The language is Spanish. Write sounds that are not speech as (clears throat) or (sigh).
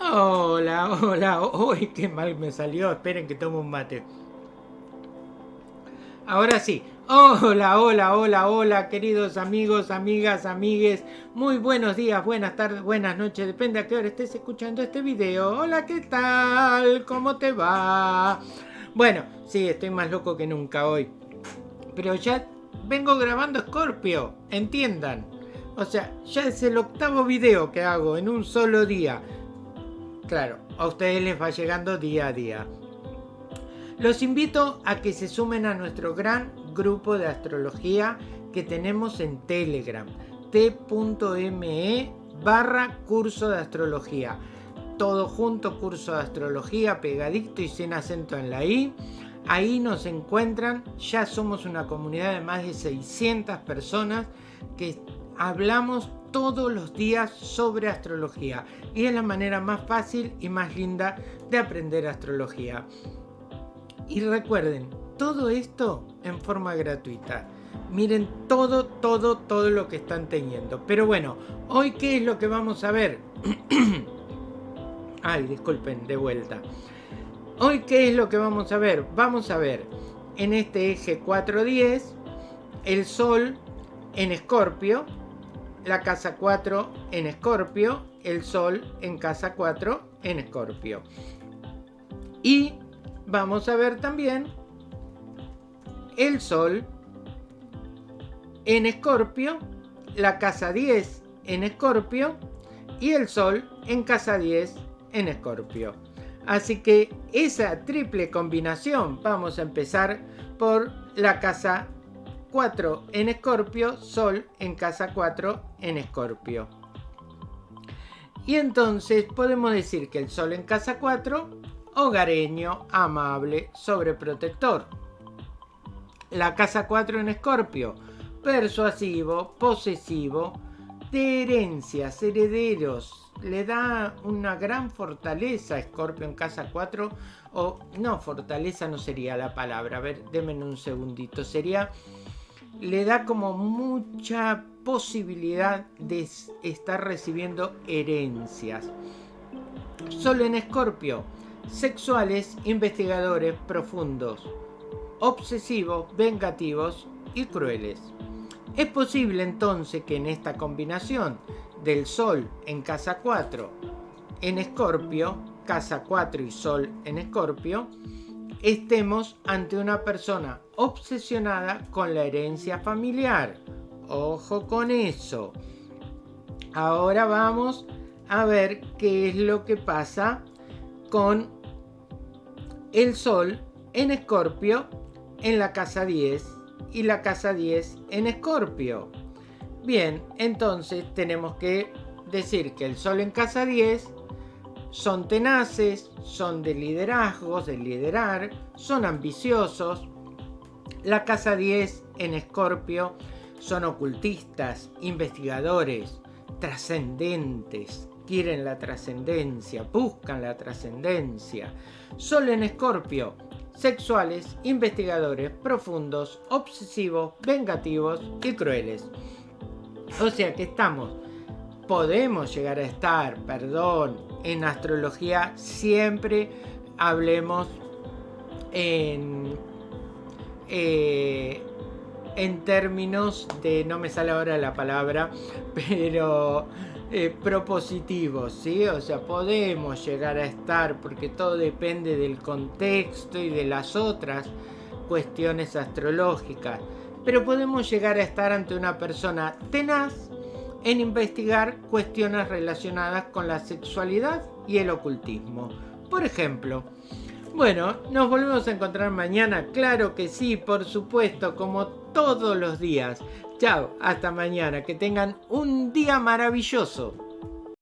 Hola, hola, uy, qué mal me salió, esperen que tomo un mate. Ahora sí, hola, hola, hola, hola, queridos amigos, amigas, amigues, muy buenos días, buenas tardes, buenas noches, depende a qué hora estés escuchando este video. Hola, ¿qué tal? ¿Cómo te va? Bueno, sí, estoy más loco que nunca hoy. Pero ya vengo grabando Scorpio, entiendan. O sea, ya es el octavo video que hago en un solo día. Claro, a ustedes les va llegando día a día. Los invito a que se sumen a nuestro gran grupo de astrología que tenemos en Telegram, t.me barra curso de astrología. Todo junto, curso de astrología, pegadito y sin acento en la I. Ahí nos encuentran, ya somos una comunidad de más de 600 personas que hablamos todos los días sobre astrología y es la manera más fácil y más linda de aprender astrología. Y recuerden, todo esto en forma gratuita. Miren todo, todo, todo lo que están teniendo. Pero bueno, hoy qué es lo que vamos a ver. (clears throat) Ay, disculpen, de vuelta. Hoy qué es lo que vamos a ver. Vamos a ver en este eje 410 el Sol en Escorpio la casa 4 en Escorpio, el Sol en casa 4 en Escorpio. Y vamos a ver también el Sol en Escorpio, la casa 10 en Escorpio y el Sol en casa 10 en Escorpio. Así que esa triple combinación vamos a empezar por la casa 4 en Escorpio, Sol en casa 4 en Escorpio. Y entonces podemos decir que el Sol en casa 4, hogareño, amable, sobreprotector. La casa 4 en Escorpio, persuasivo, posesivo, de herencias, herederos. Le da una gran fortaleza a Escorpio en casa 4. O no, fortaleza no sería la palabra. A ver, denme un segundito. Sería le da como mucha posibilidad de estar recibiendo herencias. Solo en Escorpio, sexuales, investigadores profundos, obsesivos, vengativos y crueles. Es posible entonces que en esta combinación del Sol en casa 4 en Escorpio, casa 4 y Sol en Escorpio, estemos ante una persona obsesionada con la herencia familiar. Ojo con eso. Ahora vamos a ver qué es lo que pasa con el Sol en Escorpio en la casa 10 y la casa 10 en Escorpio. Bien, entonces tenemos que decir que el Sol en casa 10 son tenaces, son de liderazgos, de liderar, son ambiciosos. La casa 10 en Escorpio son ocultistas, investigadores, trascendentes, quieren la trascendencia, buscan la trascendencia. Solo en Escorpio, sexuales, investigadores, profundos, obsesivos, vengativos y crueles. O sea que estamos podemos llegar a estar, perdón, en astrología siempre hablemos en, eh, en términos de, no me sale ahora la palabra, (laughs) pero eh, propositivos, ¿sí? O sea, podemos llegar a estar, porque todo depende del contexto y de las otras cuestiones astrológicas, pero podemos llegar a estar ante una persona tenaz, en investigar cuestiones relacionadas con la sexualidad y el ocultismo. Por ejemplo, bueno, nos volvemos a encontrar mañana, claro que sí, por supuesto, como todos los días. Chao, hasta mañana, que tengan un día maravilloso.